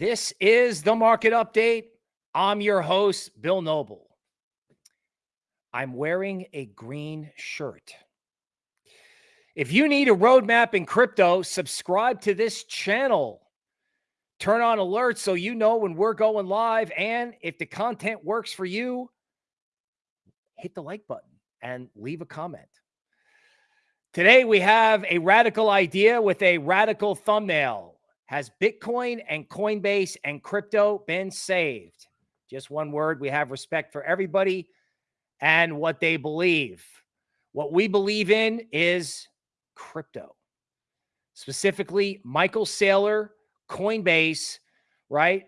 This is the market update. I'm your host, Bill Noble. I'm wearing a green shirt. If you need a roadmap in crypto, subscribe to this channel. Turn on alerts so you know when we're going live. And if the content works for you, hit the like button and leave a comment. Today, we have a radical idea with a radical thumbnail. Has Bitcoin and Coinbase and crypto been saved? Just one word. We have respect for everybody and what they believe. What we believe in is crypto, specifically Michael Saylor, Coinbase, right?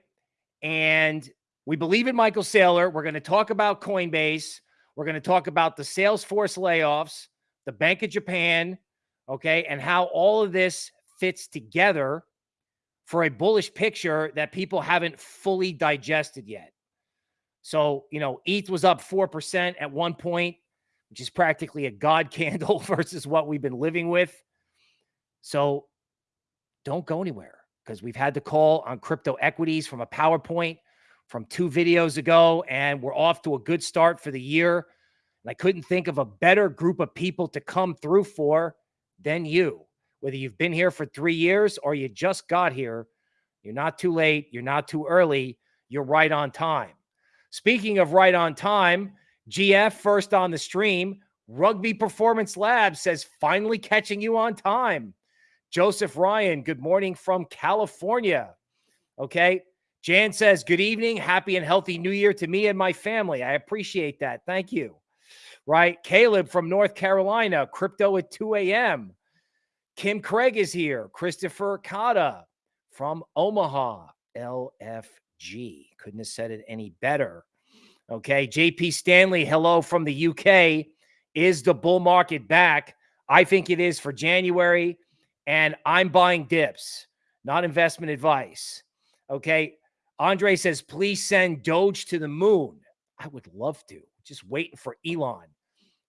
And we believe in Michael Saylor. We're going to talk about Coinbase. We're going to talk about the Salesforce layoffs the Bank of Japan, okay, and how all of this fits together for a bullish picture that people haven't fully digested yet. So, you know, ETH was up 4% at one point, which is practically a God candle versus what we've been living with. So don't go anywhere because we've had the call on crypto equities from a PowerPoint from two videos ago, and we're off to a good start for the year. And I couldn't think of a better group of people to come through for than you. Whether you've been here for three years or you just got here, you're not too late. You're not too early. You're right on time. Speaking of right on time, GF first on the stream. Rugby Performance Lab says finally catching you on time. Joseph Ryan, good morning from California. Okay. Jan says, Good evening. Happy and healthy new year to me and my family. I appreciate that. Thank you right? Caleb from North Carolina, crypto at 2 a.m. Kim Craig is here. Christopher Kata from Omaha, LFG. Couldn't have said it any better. Okay. JP Stanley, hello from the UK. Is the bull market back? I think it is for January, and I'm buying dips, not investment advice. Okay. Andre says, please send Doge to the moon. I would love to. Just waiting for Elon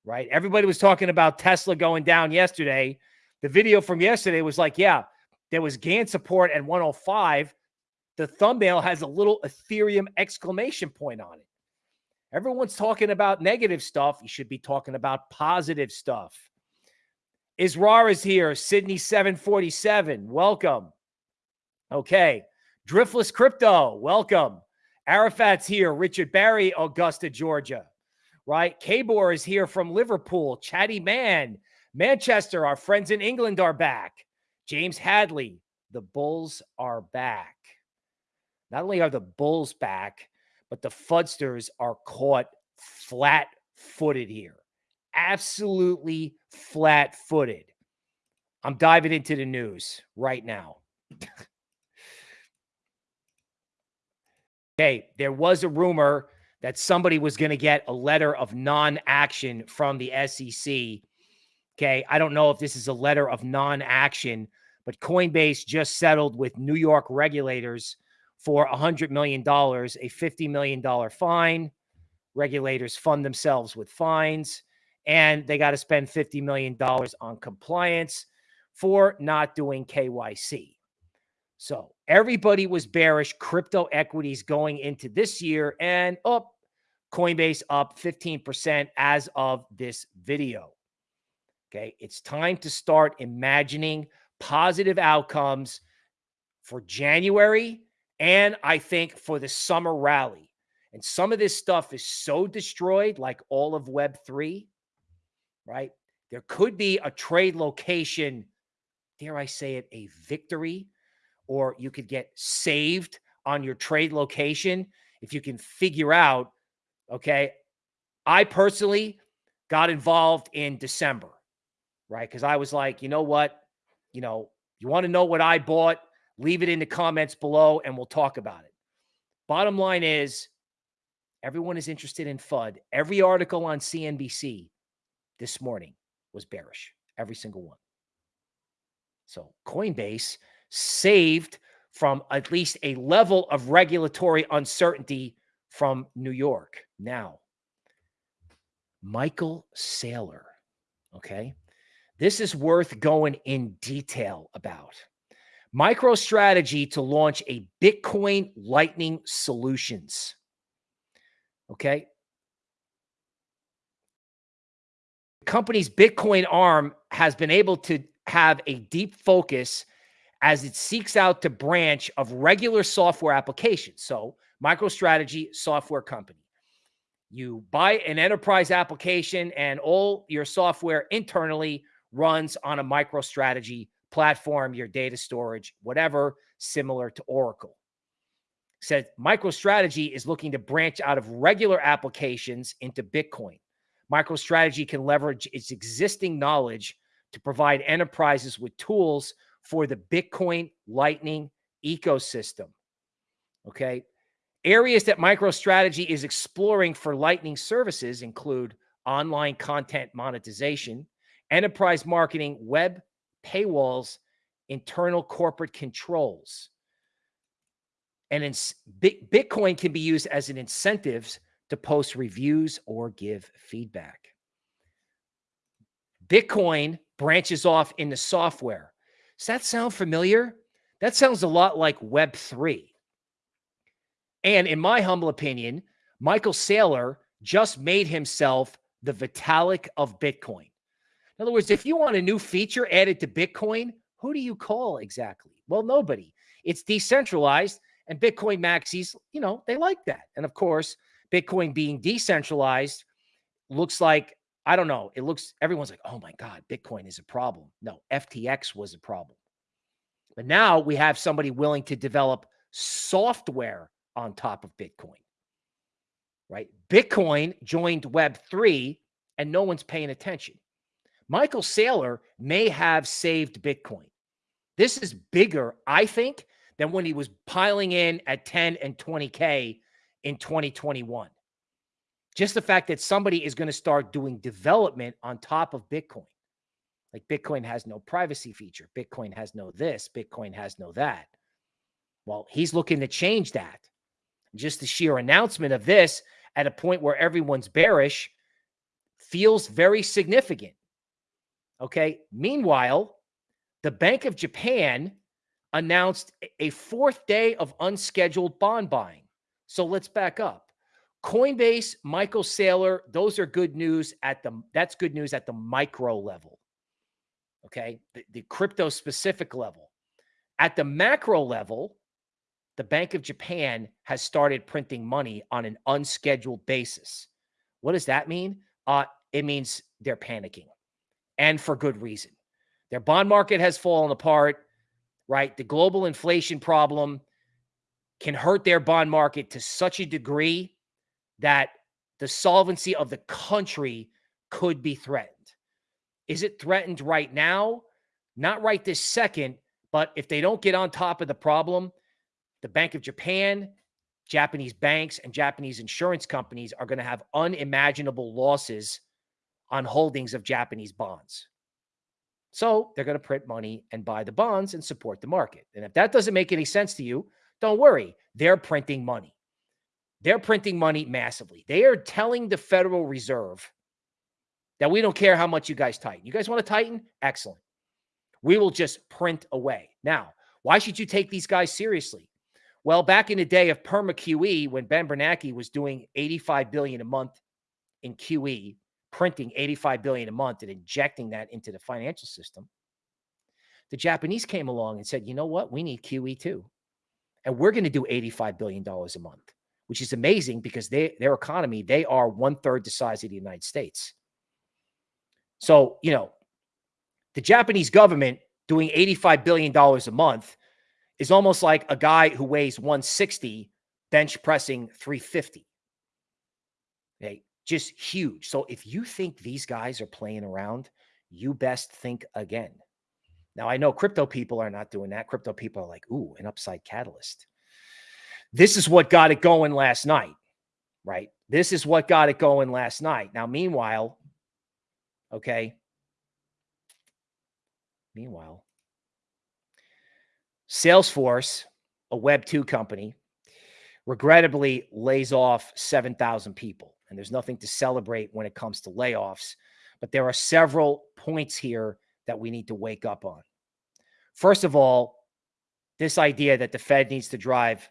right? Everybody was talking about Tesla going down yesterday. The video from yesterday was like, yeah, there was Gann support at 105. The thumbnail has a little Ethereum exclamation point on it. Everyone's talking about negative stuff. You should be talking about positive stuff. Israr is here. Sydney 747. Welcome. Okay. Driftless Crypto. Welcome. Arafat's here. Richard Barry, Augusta, Georgia right? Kabor is here from Liverpool. Chatty Man, Manchester. Our friends in England are back. James Hadley, the Bulls are back. Not only are the Bulls back, but the Fudsters are caught flat footed here. Absolutely flat footed. I'm diving into the news right now. okay, there was a rumor that somebody was going to get a letter of non action from the SEC. Okay. I don't know if this is a letter of non action, but Coinbase just settled with New York regulators for $100 million, a $50 million fine. Regulators fund themselves with fines, and they got to spend $50 million on compliance for not doing KYC. So everybody was bearish crypto equities going into this year, and up Coinbase up 15% as of this video. Okay. It's time to start imagining positive outcomes for January and I think for the summer rally. And some of this stuff is so destroyed, like all of Web3, right? There could be a trade location, dare I say it, a victory, or you could get saved on your trade location if you can figure out Okay. I personally got involved in December, right? Because I was like, you know what? You know, you want to know what I bought? Leave it in the comments below and we'll talk about it. Bottom line is everyone is interested in FUD. Every article on CNBC this morning was bearish, every single one. So Coinbase saved from at least a level of regulatory uncertainty from New York. Now, Michael Saylor. Okay. This is worth going in detail about. MicroStrategy to launch a Bitcoin Lightning Solutions. Okay. The company's Bitcoin arm has been able to have a deep focus as it seeks out to branch of regular software applications. So, MicroStrategy software company. You buy an enterprise application and all your software internally runs on a MicroStrategy platform, your data storage, whatever, similar to Oracle. Said MicroStrategy is looking to branch out of regular applications into Bitcoin. MicroStrategy can leverage its existing knowledge to provide enterprises with tools for the Bitcoin Lightning ecosystem. Okay. Areas that MicroStrategy is exploring for Lightning services include online content monetization, enterprise marketing, web paywalls, internal corporate controls. And in, Bitcoin can be used as an incentive to post reviews or give feedback. Bitcoin branches off into software. Does that sound familiar? That sounds a lot like Web3. And in my humble opinion, Michael Saylor just made himself the Vitalik of Bitcoin. In other words, if you want a new feature added to Bitcoin, who do you call exactly? Well, nobody. It's decentralized, and Bitcoin maxis, you know, they like that. And of course, Bitcoin being decentralized looks like, I don't know, it looks, everyone's like, oh my God, Bitcoin is a problem. No, FTX was a problem. But now we have somebody willing to develop software on top of Bitcoin, right? Bitcoin joined Web3 and no one's paying attention. Michael Saylor may have saved Bitcoin. This is bigger, I think, than when he was piling in at 10 and 20K in 2021. Just the fact that somebody is going to start doing development on top of Bitcoin. Like Bitcoin has no privacy feature. Bitcoin has no this. Bitcoin has no that. Well, he's looking to change that. Just the sheer announcement of this at a point where everyone's bearish feels very significant. Okay. Meanwhile, the Bank of Japan announced a fourth day of unscheduled bond buying. So let's back up. Coinbase, Michael Saylor, those are good news at the that's good news at the micro level. Okay. The, the crypto specific level. At the macro level, the Bank of Japan has started printing money on an unscheduled basis. What does that mean? Uh, it means they're panicking and for good reason. Their bond market has fallen apart, right? The global inflation problem can hurt their bond market to such a degree that the solvency of the country could be threatened. Is it threatened right now? Not right this second, but if they don't get on top of the problem, the Bank of Japan, Japanese banks, and Japanese insurance companies are going to have unimaginable losses on holdings of Japanese bonds. So they're going to print money and buy the bonds and support the market. And if that doesn't make any sense to you, don't worry. They're printing money. They're printing money massively. They are telling the Federal Reserve that we don't care how much you guys tighten. You guys want to tighten? Excellent. We will just print away. Now, why should you take these guys seriously? Well, back in the day of perma QE, when Ben Bernanke was doing 85 billion a month in QE, printing 85 billion a month and injecting that into the financial system, the Japanese came along and said, you know what? We need QE too. And we're going to do $85 billion a month, which is amazing because they, their economy, they are one third the size of the United States. So, you know, the Japanese government doing $85 billion a month is almost like a guy who weighs 160 bench pressing 350. Okay, just huge. So if you think these guys are playing around, you best think again. Now, I know crypto people are not doing that. Crypto people are like, ooh, an upside catalyst. This is what got it going last night, right? This is what got it going last night. Now, meanwhile, okay. Meanwhile, Salesforce, a Web 2 company, regrettably lays off 7,000 people. And there's nothing to celebrate when it comes to layoffs. But there are several points here that we need to wake up on. First of all, this idea that the Fed needs to drive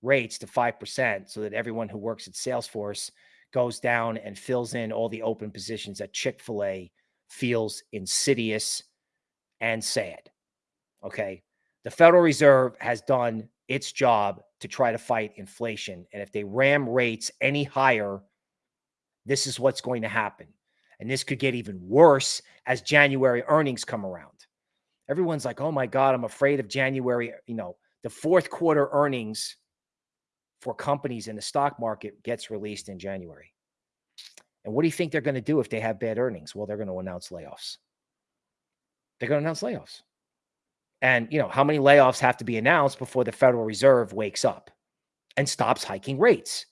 rates to 5% so that everyone who works at Salesforce goes down and fills in all the open positions that Chick fil A feels insidious and sad. Okay. The Federal Reserve has done its job to try to fight inflation. And if they ram rates any higher, this is what's going to happen. And this could get even worse as January earnings come around. Everyone's like, oh my God, I'm afraid of January. You know, the fourth quarter earnings for companies in the stock market gets released in January. And what do you think they're going to do if they have bad earnings? Well, they're going to announce layoffs. They're going to announce layoffs. And, you know, how many layoffs have to be announced before the Federal Reserve wakes up and stops hiking rates?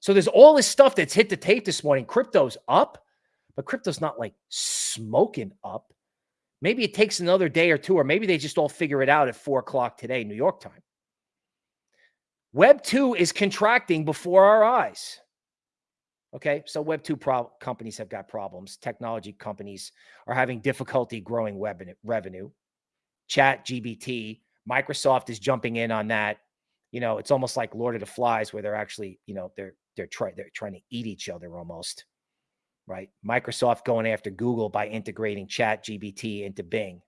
So there's all this stuff that's hit the tape this morning. Crypto's up, but crypto's not like smoking up. Maybe it takes another day or two, or maybe they just all figure it out at four o'clock today, New York time. Web 2 is contracting before our eyes. Okay, so Web 2 pro- companies have got problems. Technology companies are having difficulty growing web revenue. Chat GPT, Microsoft is jumping in on that. You know, it's almost like Lord of the Flies, where they're actually, you know, they're they're trying they're trying to eat each other almost. Right? Microsoft going after Google by integrating Chat GPT into Bing.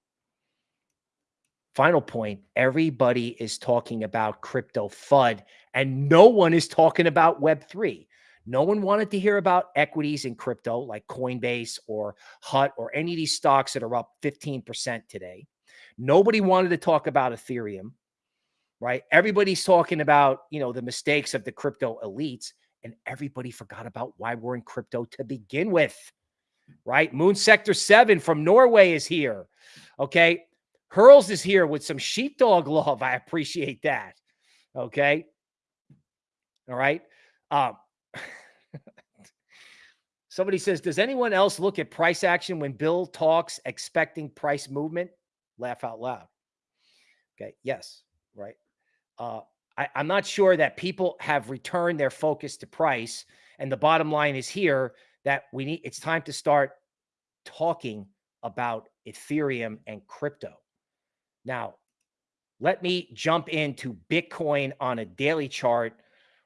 Final point everybody is talking about crypto FUD, and no one is talking about Web3. No one wanted to hear about equities in crypto like Coinbase or HUT or any of these stocks that are up 15% today. Nobody wanted to talk about Ethereum, right? Everybody's talking about, you know, the mistakes of the crypto elites and everybody forgot about why we're in crypto to begin with, right? Moon Sector 7 from Norway is here. Okay. Hurls is here with some sheepdog love. I appreciate that. Okay. All right. Um, somebody says, Does anyone else look at price action when Bill talks expecting price movement? Laugh out loud. Okay. Yes. Right. Uh, I, I'm not sure that people have returned their focus to price. And the bottom line is here that we need, it's time to start talking about Ethereum and crypto. Now, let me jump into Bitcoin on a daily chart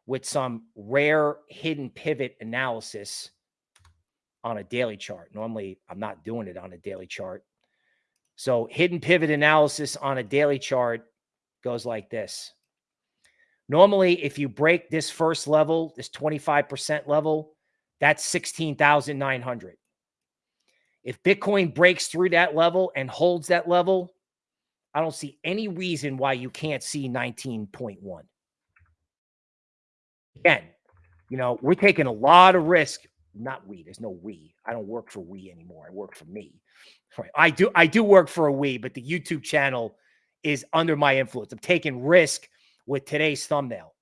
with some rare hidden pivot analysis on a daily chart. Normally, I'm not doing it on a daily chart. So, hidden pivot analysis on a daily chart goes like this. Normally, if you break this first level, this 25% level, that's 16,900. If Bitcoin breaks through that level and holds that level, I don't see any reason why you can't see 19.1 again, you know, we're taking a lot of risk. Not we. There's no we. I don't work for we anymore. I work for me. Right. I do. I do work for a we, but the YouTube channel is under my influence. I'm taking risk with today's thumbnail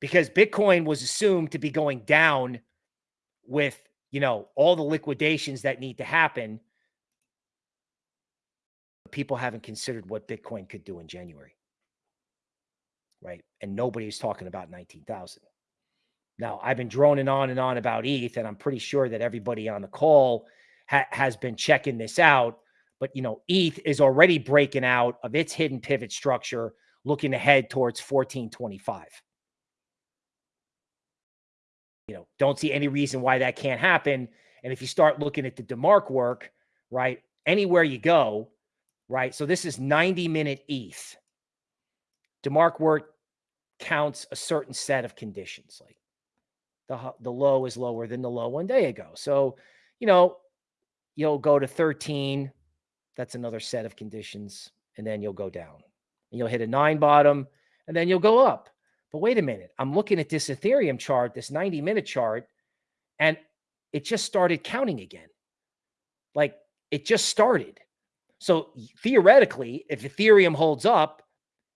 because Bitcoin was assumed to be going down with you know all the liquidations that need to happen. People haven't considered what Bitcoin could do in January right? And nobody's talking about 19,000. Now, I've been droning on and on about ETH, and I'm pretty sure that everybody on the call ha has been checking this out. But, you know, ETH is already breaking out of its hidden pivot structure, looking ahead towards 1425. You know, don't see any reason why that can't happen. And if you start looking at the DeMark work, right, anywhere you go, right? So this is 90 minute ETH. DeMark work counts a certain set of conditions. Like the the low is lower than the low one day ago. So, you know, you'll go to 13. That's another set of conditions. And then you'll go down. And you'll hit a nine bottom and then you'll go up. But wait a minute. I'm looking at this Ethereum chart, this 90 minute chart, and it just started counting again. Like it just started. So theoretically, if Ethereum holds up,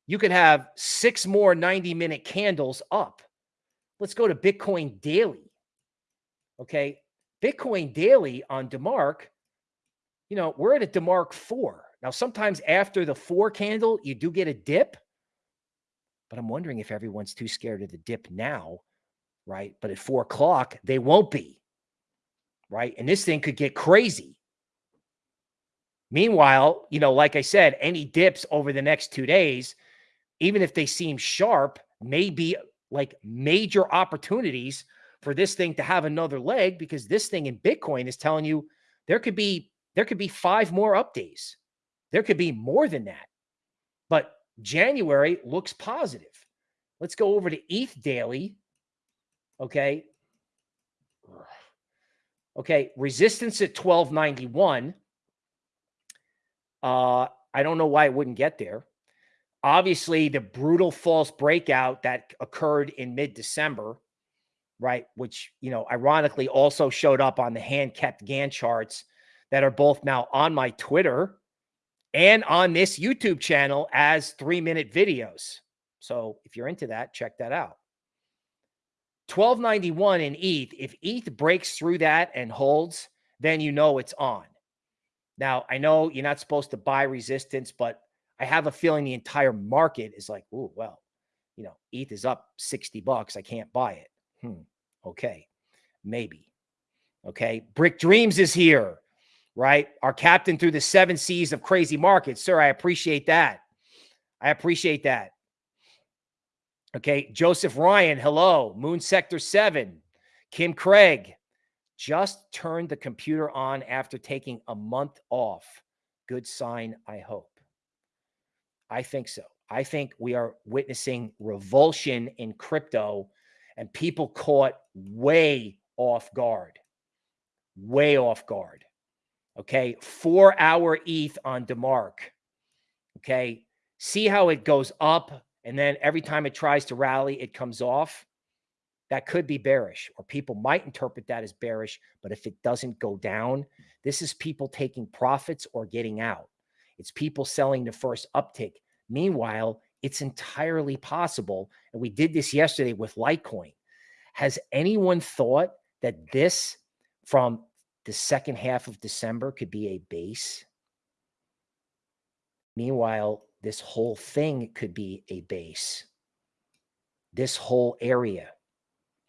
you could have six more 90 minute candles up. Let's go to Bitcoin daily. Okay. Bitcoin daily on DeMark, you know, we're at a DeMark four. Now, sometimes after the four candle, you do get a dip, but I'm wondering if everyone's too scared of the dip now, right? But at four o'clock, they won't be, right? And this thing could get crazy. Meanwhile, you know, like I said, any dips over the next two days, even if they seem sharp, may be like major opportunities for this thing to have another leg because this thing in Bitcoin is telling you there could be there could be five more up days. There could be more than that. But January looks positive. Let's go over to ETH daily. Okay. Okay, resistance at 1291. Uh I don't know why it wouldn't get there. Obviously, the brutal false breakout that occurred in mid-December right? Which, you know, ironically also showed up on the hand kept Gann charts that are both now on my Twitter and on this YouTube channel as three minute videos. So if you're into that, check that out. 1291 in ETH. If ETH breaks through that and holds, then you know it's on. Now, I know you're not supposed to buy resistance, but I have a feeling the entire market is like, oh, well, you know, ETH is up 60 bucks. I can't buy it. Hmm. Okay. Maybe. Okay. Brick Dreams is here, right? Our captain through the seven seas of crazy markets. Sir, I appreciate that. I appreciate that. Okay. Joseph Ryan, hello. Moon Sector 7. Kim Craig just turned the computer on after taking a month off. Good sign, I hope. I think so. I think we are witnessing revulsion in crypto and people caught way off guard, way off guard. Okay. Four hour ETH on DeMark. Okay. See how it goes up. And then every time it tries to rally, it comes off. That could be bearish, or people might interpret that as bearish. But if it doesn't go down, this is people taking profits or getting out. It's people selling the first uptick. Meanwhile, it's entirely possible. And we did this yesterday with Litecoin. Has anyone thought that this from the second half of December could be a base? Meanwhile, this whole thing could be a base. This whole area,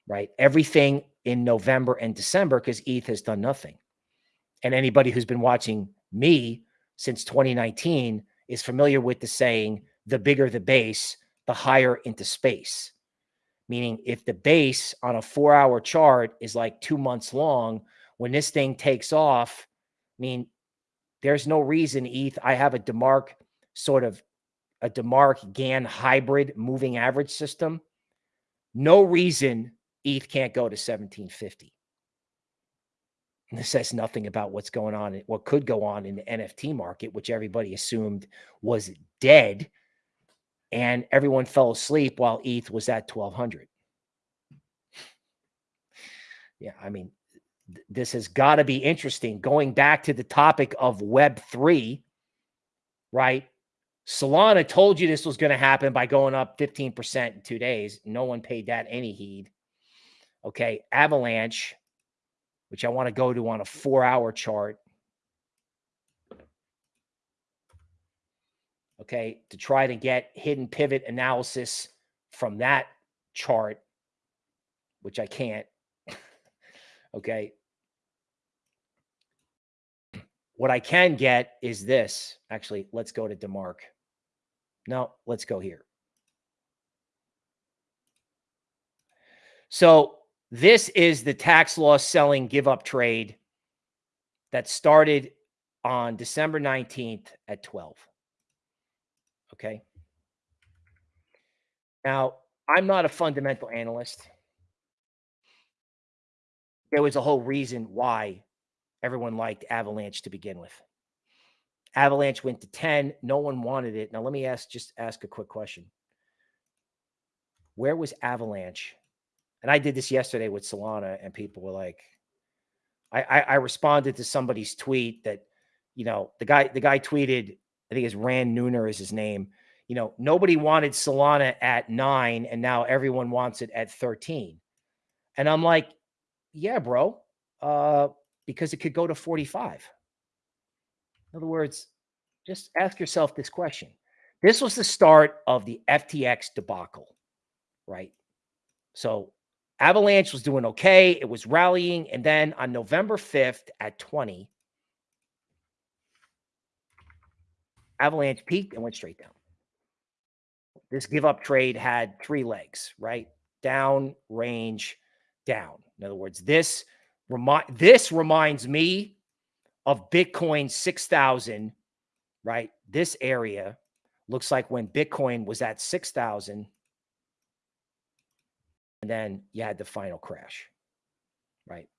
right? Everything in November and December because ETH has done nothing. And anybody who's been watching me since 2019 is familiar with the saying, the bigger the base, the higher into space. Meaning, if the base on a four hour chart is like two months long, when this thing takes off, I mean, there's no reason ETH. I have a DeMark sort of a DeMark Gann hybrid moving average system. No reason ETH can't go to 1750. This says nothing about what's going on, what could go on in the NFT market, which everybody assumed was dead and everyone fell asleep while ETH was at 1200. Yeah, I mean, th this has got to be interesting. Going back to the topic of Web3, right? Solana told you this was going to happen by going up 15% in two days. No one paid that any heed. Okay. Avalanche, which I want to go to on a four hour chart, okay, to try to get hidden pivot analysis from that chart, which I can't. okay. What I can get is this. Actually, let's go to DeMark. No, let's go here. So this is the tax loss selling give up trade that started on December 19th at 12. Okay. Now, I'm not a fundamental analyst. There was a whole reason why everyone liked Avalanche to begin with. Avalanche went to 10. No one wanted it. Now, let me ask just ask a quick question. Where was Avalanche? And I did this yesterday with Solana, and people were like, I, I, I responded to somebody's tweet that, you know, the guy the guy tweeted I think it's Rand Nooner is his name. You know, nobody wanted Solana at nine, and now everyone wants it at 13. And I'm like, yeah, bro, uh, because it could go to 45. In other words, just ask yourself this question. This was the start of the FTX debacle, right? So Avalanche was doing okay. It was rallying. And then on November 5th at 20, Avalanche peaked and went straight down. This give up trade had three legs, right? Down, range, down. In other words, this remind this reminds me of Bitcoin 6000, right? This area looks like when Bitcoin was at 6000 and then you had the final crash, right?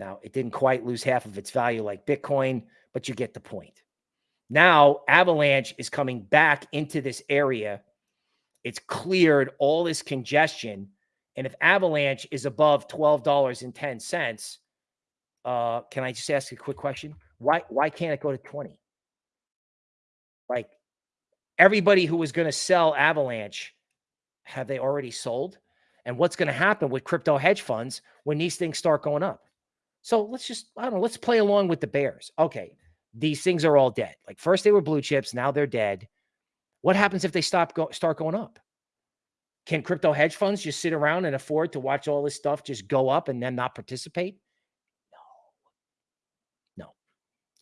Now, it didn't quite lose half of its value like Bitcoin, but you get the point. Now, Avalanche is coming back into this area. It's cleared all this congestion. And if Avalanche is above $12.10, uh, can I just ask a quick question? Why why can't it go to 20? Like everybody who was going to sell Avalanche, have they already sold? And what's going to happen with crypto hedge funds when these things start going up? So let's just, I don't know, let's play along with the bears. Okay, these things are all dead. Like first they were blue chips, now they're dead. What happens if they stop go, start going up? Can crypto hedge funds just sit around and afford to watch all this stuff just go up and then not participate? No. No.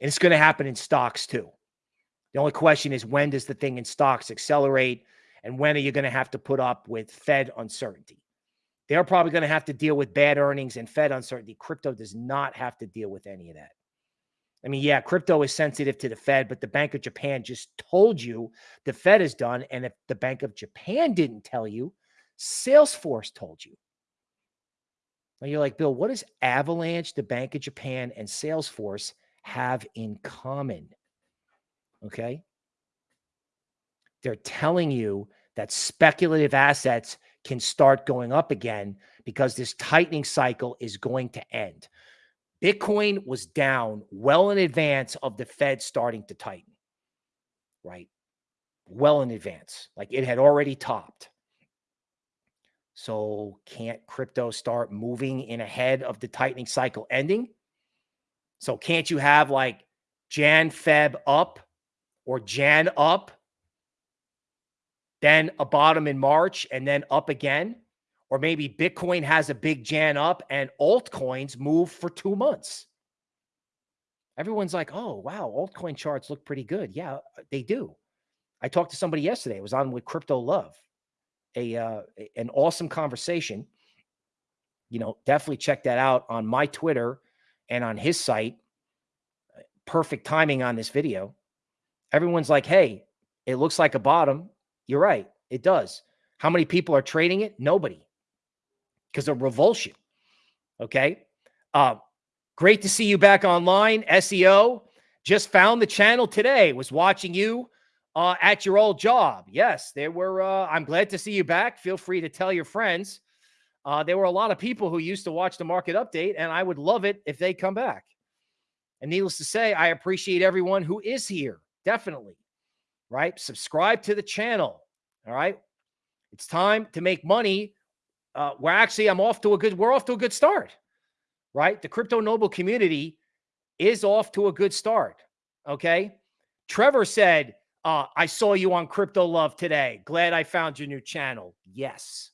And it's going to happen in stocks too. The only question is when does the thing in stocks accelerate and when are you going to have to put up with Fed uncertainty? They're probably going to have to deal with bad earnings and Fed uncertainty. Crypto does not have to deal with any of that. I mean, yeah, crypto is sensitive to the Fed, but the Bank of Japan just told you the Fed is done. And if the Bank of Japan didn't tell you, Salesforce told you. Now you're like, Bill, what does Avalanche, the Bank of Japan, and Salesforce have in common? Okay. They're telling you that speculative assets can start going up again because this tightening cycle is going to end. Bitcoin was down well in advance of the Fed starting to tighten, right? Well in advance. Like it had already topped. So can't crypto start moving in ahead of the tightening cycle ending? So can't you have like Jan Feb up or Jan up, then a bottom in March and then up again? Or maybe Bitcoin has a big Jan up and altcoins move for two months. Everyone's like, oh, wow, altcoin charts look pretty good. Yeah, uh, they do. I talked to somebody yesterday. It was on with Crypto Love, a uh, an awesome conversation. You know, definitely check that out on my Twitter and on his site. Perfect timing on this video. Everyone's like, hey, it looks like a bottom. You're right. It does. How many people are trading it? Nobody because of revulsion. Okay. Uh, great to see you back online. SEO just found the channel today, was watching you uh, at your old job. Yes, there were. Uh, I'm glad to see you back. Feel free to tell your friends. Uh, there were a lot of people who used to watch the market update, and I would love it if they come back. And needless to say, I appreciate everyone who is here. Definitely. Right. Subscribe to the channel. All right. It's time to make money uh, we're actually I'm off to a good we're off to a good start, right? The crypto noble community is off to a good start. Okay, Trevor said, uh, "I saw you on Crypto Love today. Glad I found your new channel." Yes,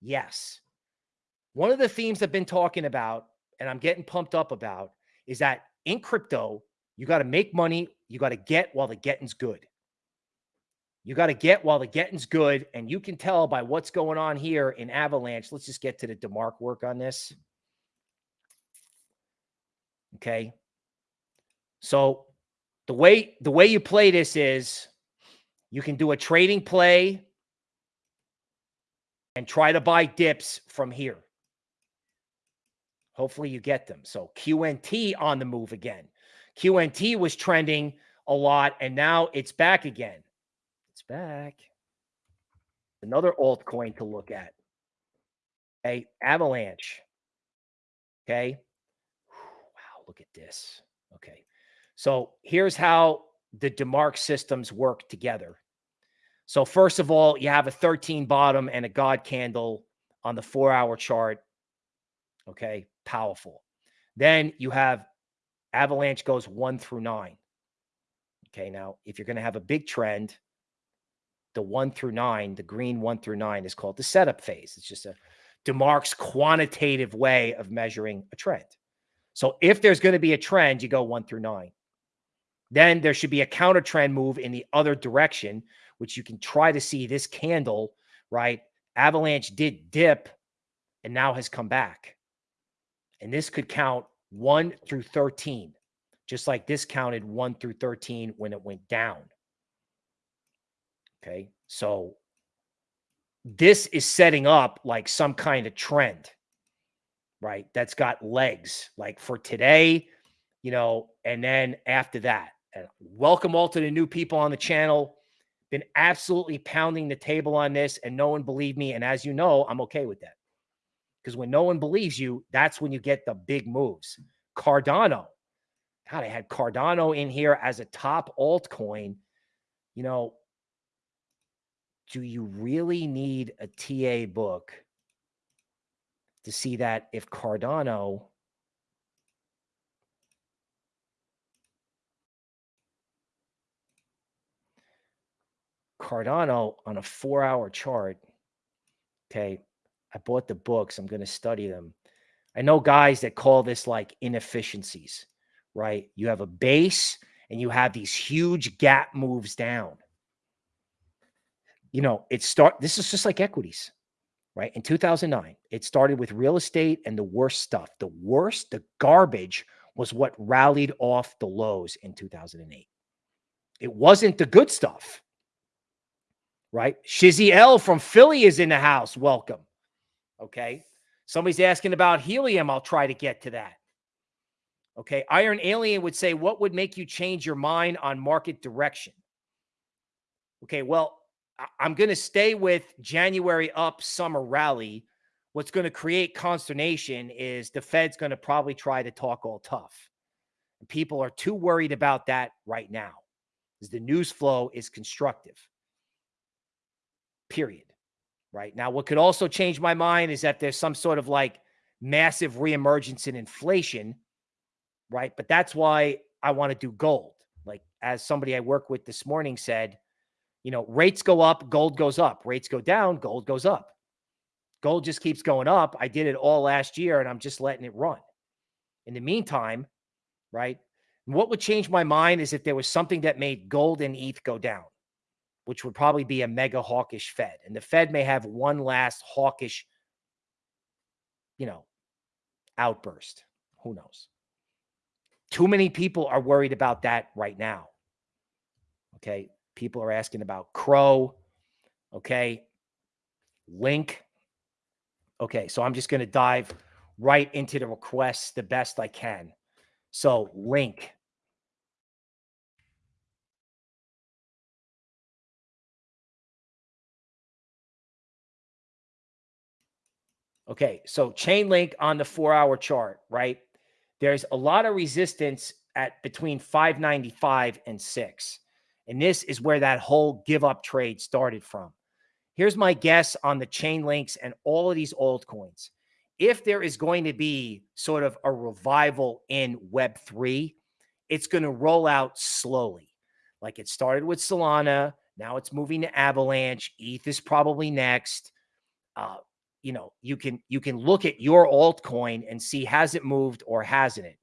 yes. One of the themes I've been talking about, and I'm getting pumped up about, is that in crypto you got to make money. You got to get while the getting's good. You got to get while the getting's good. And you can tell by what's going on here in Avalanche. Let's just get to the DeMark work on this. Okay. So the way the way you play this is you can do a trading play and try to buy dips from here. Hopefully you get them. So QNT on the move again. QNT was trending a lot and now it's back again back. Another altcoin to look at. Okay, Avalanche. Okay. Wow, look at this. Okay. So here's how the DeMark systems work together. So first of all, you have a 13 bottom and a God candle on the four hour chart. Okay, powerful. Then you have Avalanche goes one through nine. Okay, now if you're going to have a big trend, the one through nine, the green one through nine is called the setup phase. It's just a DeMark's quantitative way of measuring a trend. So if there's going to be a trend, you go one through nine. Then there should be a counter trend move in the other direction, which you can try to see this candle, right? Avalanche did dip and now has come back. And this could count 1 through 13, just like this counted 1 through 13 when it went down. Okay. So this is setting up like some kind of trend, right? That's got legs like for today, you know, and then after that. And welcome all to the new people on the channel. Been absolutely pounding the table on this, and no one believed me. And as you know, I'm okay with that. Because when no one believes you, that's when you get the big moves. Cardano. God, I had Cardano in here as a top altcoin. You know, do you really need a TA book to see that if Cardano Cardano on a four hour chart, okay, I bought the books. I'm going to study them. I know guys that call this like inefficiencies, right? You have a base and you have these huge gap moves down you know, it start this is just like equities, right? In 2009, it started with real estate and the worst stuff. The worst, the garbage was what rallied off the lows in 2008. It wasn't the good stuff, right? Shizzy L from Philly is in the house. Welcome. Okay. Somebody's asking about helium. I'll try to get to that. Okay. Iron Alien would say, What would make you change your mind on market direction? Okay. Well, I'm going to stay with January up summer rally. What's going to create consternation is the Fed's going to probably try to talk all tough. And people are too worried about that right now because the news flow is constructive. Period. Right now, what could also change my mind is that there's some sort of like massive reemergence in inflation. Right. But that's why I want to do gold. Like, as somebody I work with this morning said, you know, rates go up, gold goes up. Rates go down, gold goes up. Gold just keeps going up. I did it all last year and I'm just letting it run. In the meantime, right? What would change my mind is if there was something that made gold and ETH go down, which would probably be a mega hawkish Fed. And the Fed may have one last hawkish, you know, outburst. Who knows? Too many people are worried about that right now. Okay. People are asking about CRO. Okay. Link. Okay. So I'm just going to dive right into the requests the best I can. So, link. Okay, so Chainlink on the four hour chart, right? There's a lot of resistance at between 595 and 6. And this is where that whole give up trade started from. Here's my guess on the Chainlinks and all of these altcoins. If there is going to be sort of a revival in Web3, it's going to roll out slowly. Like it started with Solana. Now it's moving to Avalanche. ETH is probably next. Uh, you know, you can you can look at your altcoin and see has it moved or hasn't it.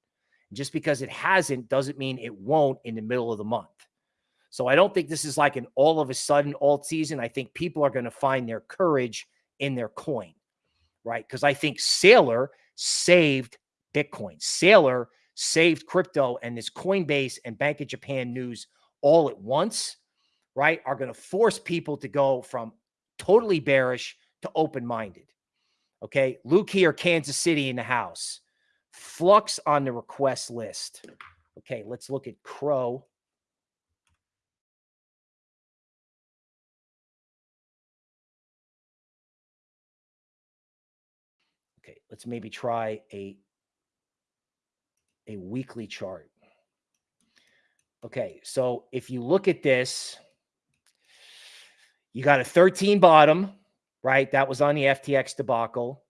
Just because it hasn't doesn't mean it won't in the middle of the month. So I don't think this is like an all of a sudden alt season. I think people are going to find their courage in their coin, right? Because I think Saylor saved Bitcoin. Saylor saved crypto and this Coinbase and Bank of Japan news all at once, right? Are going to force people to go from totally bearish to open minded. Okay. Luke here, Kansas City in the house. Flux on the request list. Okay. Let's look at CRO. Let's maybe try a a weekly chart. Okay, so if you look at this, you got a 13 bottom, right? That was on the FTX debacle.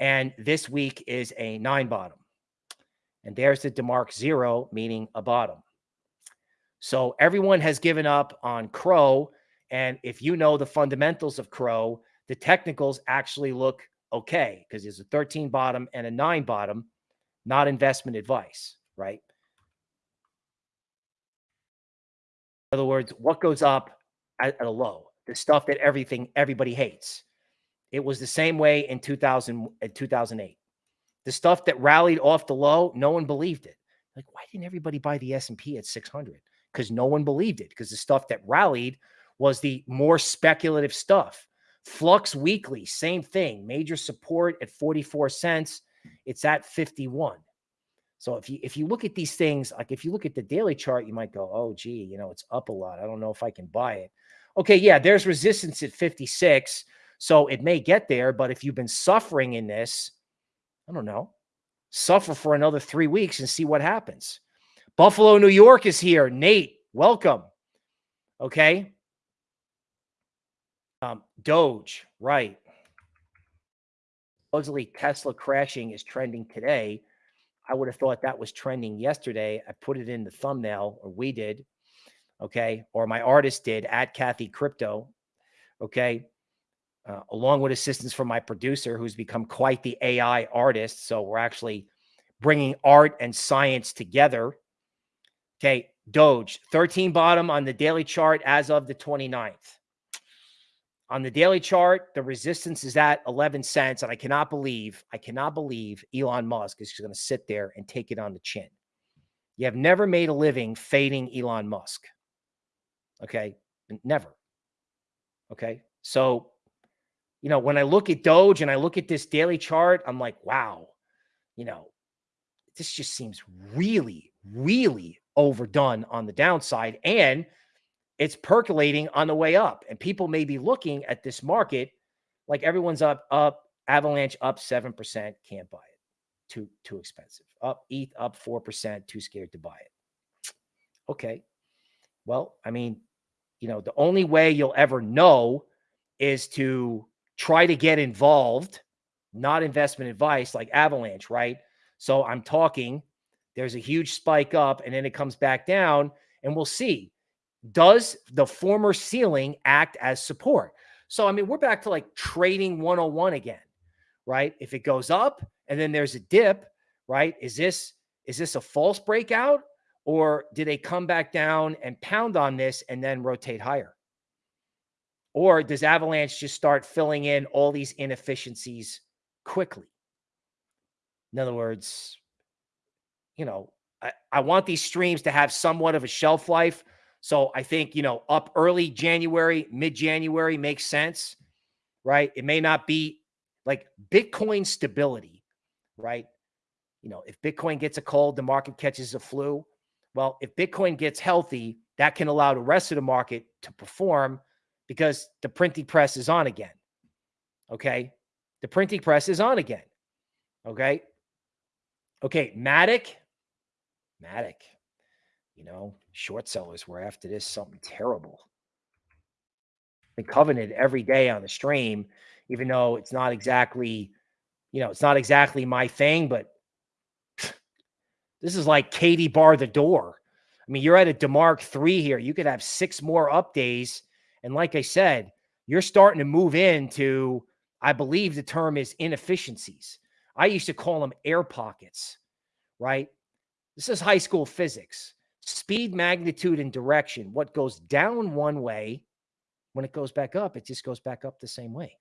And this week is a nine bottom. And there's the DeMark zero, meaning a bottom. So everyone has given up on CRO. And if you know the fundamentals of CRO, the technicals actually look okay because there's a 13 bottom and a nine bottom, not investment advice, right? In other words, what goes up at, at a low? The stuff that everything everybody hates. It was the same way in 2000 and 2008. The stuff that rallied off the low, no one believed it. Like, why didn't everybody buy the S&P at 600? Because no one believed it. Because the stuff that rallied was the more speculative stuff. Flux Weekly, same thing. Major support at 44 cents. It's at 51. So if you if you look at these things, like if you look at the daily chart, you might go, oh, gee, you know, it's up a lot. I don't know if I can buy it. Okay, yeah, there's resistance at 56. So it may get there, but if you've been suffering in this, I don't know, suffer for another three weeks and see what happens. Buffalo, New York is here. Nate, welcome. Okay. Um, Doge, right. Supposedly Tesla crashing is trending today. I would have thought that was trending yesterday. I put it in the thumbnail, or we did. Okay. Or my artist did at Kathy Crypto. Okay. Uh, along with assistance from my producer, who's become quite the AI artist. So we're actually bringing art and science together. Okay. Doge, 13 bottom on the daily chart as of the 29th. On the daily chart, the resistance is at 11 cents. And I cannot believe, I cannot believe Elon Musk is going to sit there and take it on the chin. You have never made a living fading Elon Musk. Okay. Never. Okay. So, you know, when I look at Doge and I look at this daily chart, I'm like, wow, you know, this just seems really, really overdone on the downside. And it's percolating on the way up. And people may be looking at this market like everyone's up, up, Avalanche up 7%, can't buy it. Too, too expensive. Up, ETH up 4%, too scared to buy it. Okay. Well, I mean, you know, the only way you'll ever know is to try to get involved, not investment advice like Avalanche, right? So I'm talking, there's a huge spike up and then it comes back down, and we'll see does the former ceiling act as support? So, I mean, we're back to like trading 101 again, right? If it goes up and then there's a dip, right? Is this is this a false breakout or do they come back down and pound on this and then rotate higher? Or does Avalanche just start filling in all these inefficiencies quickly? In other words, you know, I, I want these streams to have somewhat of a shelf life so I think, you know, up early January, mid January makes sense, right? It may not be like Bitcoin stability, right? You know, if Bitcoin gets a cold, the market catches a flu. Well, if Bitcoin gets healthy, that can allow the rest of the market to perform because the printing press is on again. Okay. The printing press is on again. Okay. Okay. Matic. Matic. You know, short sellers were after this something terrible. Been covenant every day on the stream, even though it's not exactly, you know, it's not exactly my thing, but this is like Katie bar the door. I mean, you're at a DeMark three here. You could have six more up days. And like I said, you're starting to move into, I believe the term is inefficiencies. I used to call them air pockets, right? This is high school physics speed, magnitude, and direction. What goes down one way, when it goes back up, it just goes back up the same way.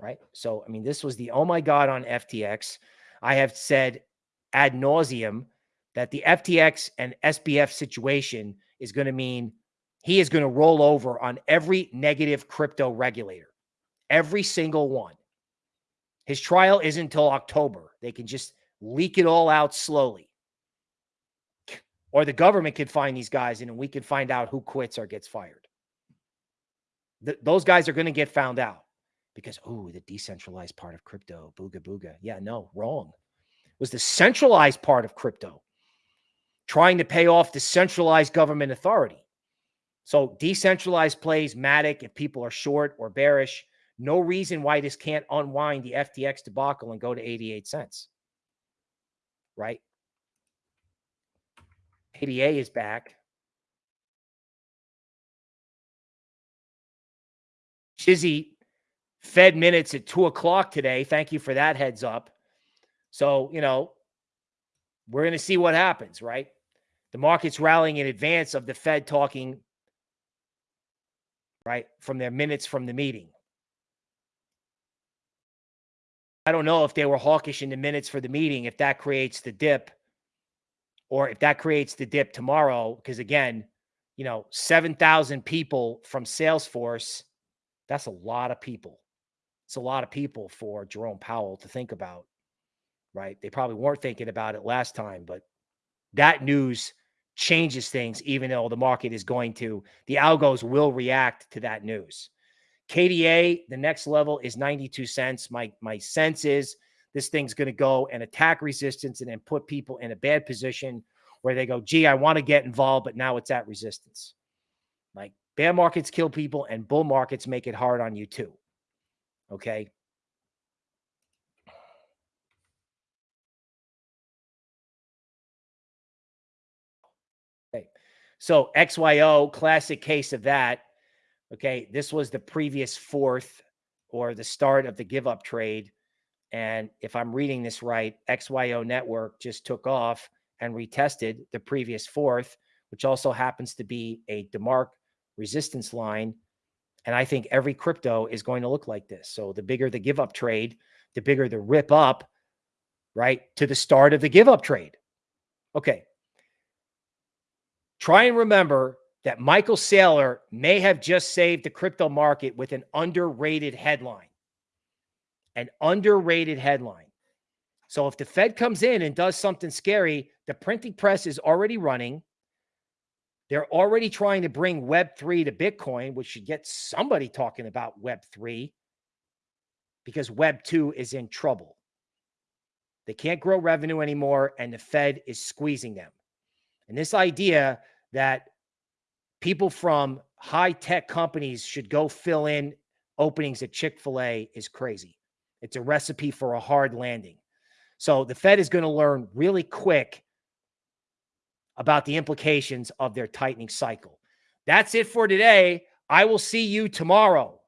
right? So, I mean, this was the oh my God on FTX. I have said ad nauseum that the FTX and SBF situation is going to mean he is going to roll over on every negative crypto regulator, every single one. His trial isn't until October. They can just leak it all out slowly or the government could find these guys and we could find out who quits or gets fired. Th those guys are going to get found out because, oh, the decentralized part of crypto, booga booga. Yeah, no, wrong. It was the centralized part of crypto trying to pay off the centralized government authority. So decentralized plays, Matic, if people are short or bearish, no reason why this can't unwind the FTX debacle and go to 88 cents. Right? ADA is back. Chizzy fed minutes at two o'clock today. Thank you for that heads up. So, you know, we're going to see what happens, right? The market's rallying in advance of the Fed talking, right, from their minutes from the meeting. I don't know if they were hawkish in the minutes for the meeting, if that creates the dip, or if that creates the dip tomorrow. Because again, you know, 7,000 people from Salesforce, that's a lot of people. It's a lot of people for Jerome Powell to think about, right? They probably weren't thinking about it last time, but that news changes things, even though the market is going to, the algos will react to that news. KDA, the next level is 92 cents. My, my sense is this thing's going to go and attack resistance and then put people in a bad position where they go, gee, I want to get involved, but now it's at resistance. Like bear markets kill people and bull markets make it hard on you too. Okay. Okay. So XYO, classic case of that. Okay. This was the previous fourth or the start of the give up trade. And if I'm reading this right, XYO network just took off and retested the previous fourth, which also happens to be a DeMark resistance line. And I think every crypto is going to look like this. So the bigger the give up trade, the bigger the rip up, right, to the start of the give up trade. Okay. Try and remember that Michael Saylor may have just saved the crypto market with an underrated headline. An underrated headline. So if the Fed comes in and does something scary, the printing press is already running. They're already trying to bring Web3 to Bitcoin, which should get somebody talking about Web3 because Web2 is in trouble. They can't grow revenue anymore, and the Fed is squeezing them. And this idea that people from high tech companies should go fill in openings at Chick fil A is crazy. It's a recipe for a hard landing. So the Fed is going to learn really quick about the implications of their tightening cycle. That's it for today. I will see you tomorrow.